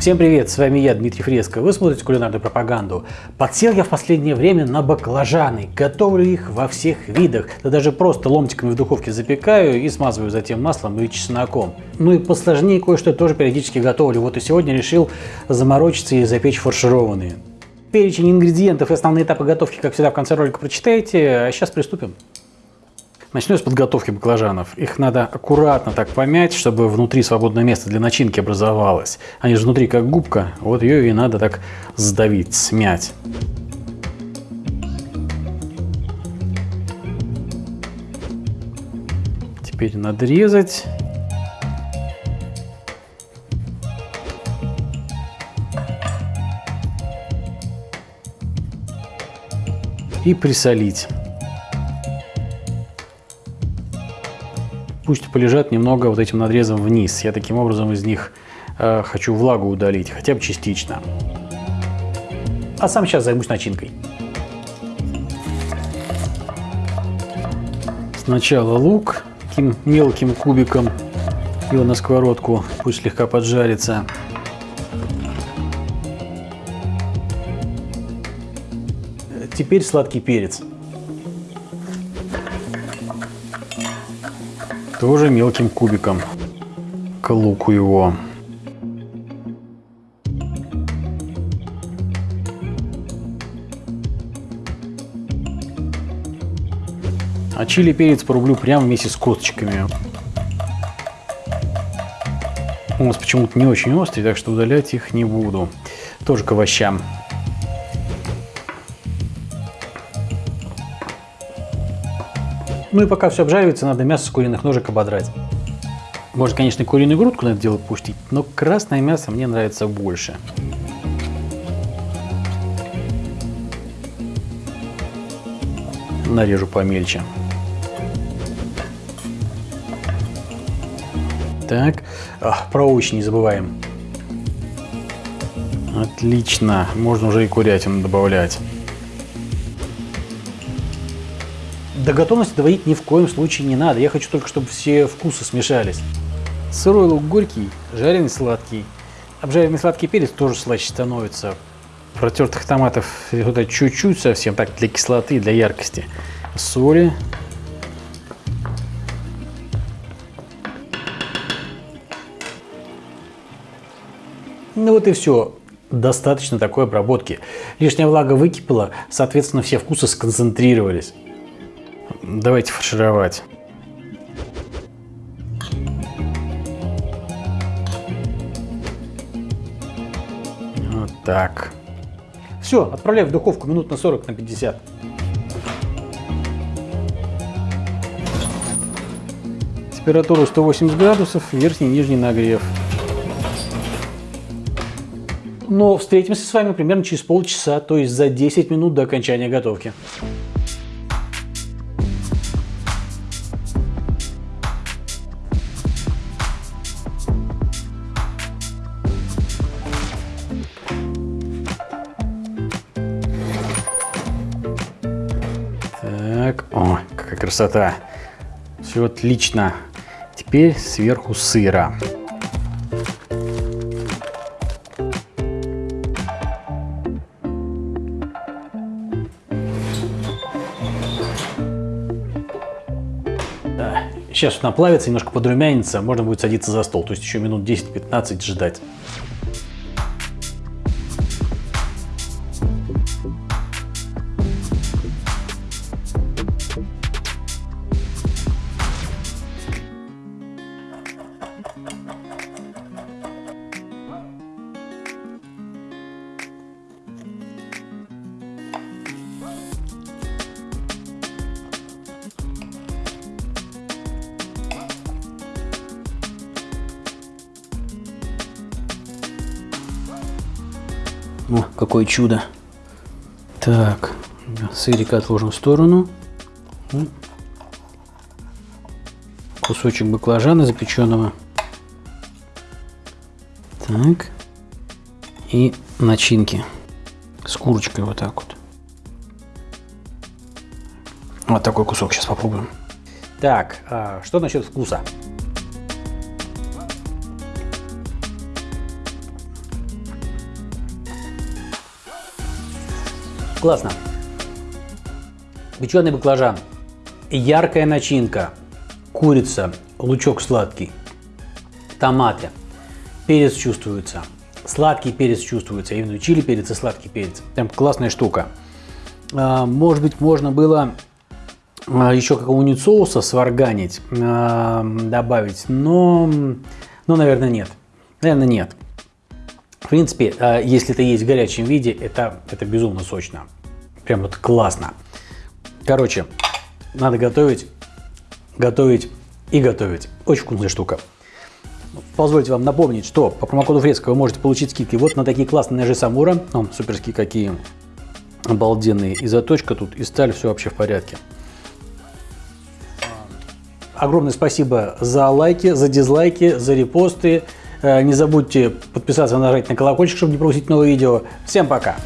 Всем привет, с вами я, Дмитрий Фреско. Вы смотрите кулинарную пропаганду. Подсел я в последнее время на баклажаны. Готовлю их во всех видах. Да даже просто ломтиками в духовке запекаю и смазываю затем маслом и чесноком. Ну и посложнее кое-что тоже периодически готовлю. Вот и сегодня решил заморочиться и запечь фаршированные. Перечень ингредиентов и основные этапы готовки, как всегда, в конце ролика прочитаете. А сейчас приступим. Начну с подготовки баклажанов. Их надо аккуратно так помять, чтобы внутри свободное место для начинки образовалось. Они же внутри как губка, вот ее и надо так сдавить, смять. Теперь надрезать. И присолить. Пусть полежат немного вот этим надрезом вниз. Я таким образом из них э, хочу влагу удалить, хотя бы частично. А сам сейчас займусь начинкой. Сначала лук таким мелким кубиком его на сковородку, пусть слегка поджарится. Теперь сладкий перец. Тоже мелким кубиком к луку его. А чили перец порублю прямо вместе с косточками. У нас почему-то не очень острый, так что удалять их не буду. Тоже к овощам. Ну и пока все обжаривается, надо мясо с куриных ножек ободрать. Можно, конечно, куриную грудку на это дело пустить, но красное мясо мне нравится больше. Нарежу помельче. Так, а, про овощи не забываем. Отлично, можно уже и курятину добавлять. До готовности доводить ни в коем случае не надо. Я хочу только, чтобы все вкусы смешались. Сырой лук горький, жареный сладкий. Обжаренный сладкий перец тоже слаще становится. Протертых томатов туда чуть-чуть совсем, так для кислоты, для яркости. Соли. Ну вот и все. Достаточно такой обработки. Лишняя влага выкипела, соответственно, все вкусы сконцентрировались. Давайте фаршировать. Вот так. Все, отправляю в духовку минут на 40 на 50. Температуру 180 градусов, верхний и нижний нагрев. Но встретимся с вами примерно через полчаса, то есть за 10 минут до окончания готовки. Красота. Все отлично. Теперь сверху сыра. Сейчас он наплавится, немножко подрумянится, можно будет садиться за стол. То есть еще минут 10-15 ждать. О, какое чудо. Так, сырик отложим в сторону. Кусочек баклажана запеченного. Так. И начинки с курочкой вот так вот. Вот такой кусок сейчас попробуем. Так, а что насчет вкуса? Классно. Печеный баклажан, яркая начинка, курица, лучок сладкий, томаты, перец чувствуется, сладкий перец чувствуется, именно чили перец и сладкий перец. Прям классная штука. А, может быть, можно было а, еще какого-нибудь соуса сварганить, а, добавить, но, но, наверное, нет. Наверное, нет. В принципе, если это есть в горячем виде, это, это безумно сочно. Прям вот классно. Короче, надо готовить, готовить и готовить. Очень вкусная штука. Позвольте вам напомнить, что по промокоду Фреско вы можете получить скидки вот на такие классные ножи Самура. О, суперские какие обалденные. И заточка тут, и сталь, все вообще в порядке. Огромное спасибо за лайки, за дизлайки, за репосты. Э, не забудьте подписаться, нажать на колокольчик, чтобы не пропустить новые видео. Всем пока!